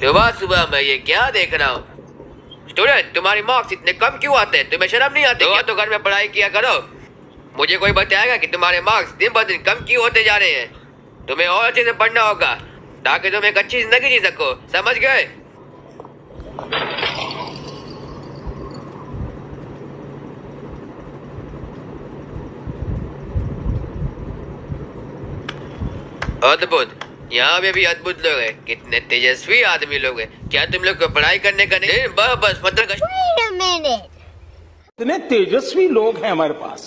सुबह सुबह मैं ये क्या देख रहा हूँ? स्टूडेंट तुम्हारी मार्क्स इतने कम क्यों आते हैं? तुम्हें शर्म नहीं आती क्या? तो घर में पढ़ाई किया करो। मुझे कोई बताएगा कि तुम्हारे मार्क्स दिन ब दिन कम क्यों होते जा रहे हैं? तुम्हें और अच्छे से पढ़ना होगा, ताकि तुम एक अच्छी ज़िंदगी जी सको। समझ गए? अद्भुत। यहाँ पे भी अद्भुत लोग हैं। कितने तेजस्वी आदमी लोग हैं। क्या तुम लोग को पढ़ाई करने का नहीं? बस बस मतलब इतने तेजस्वी लोग हैं हमारे पास।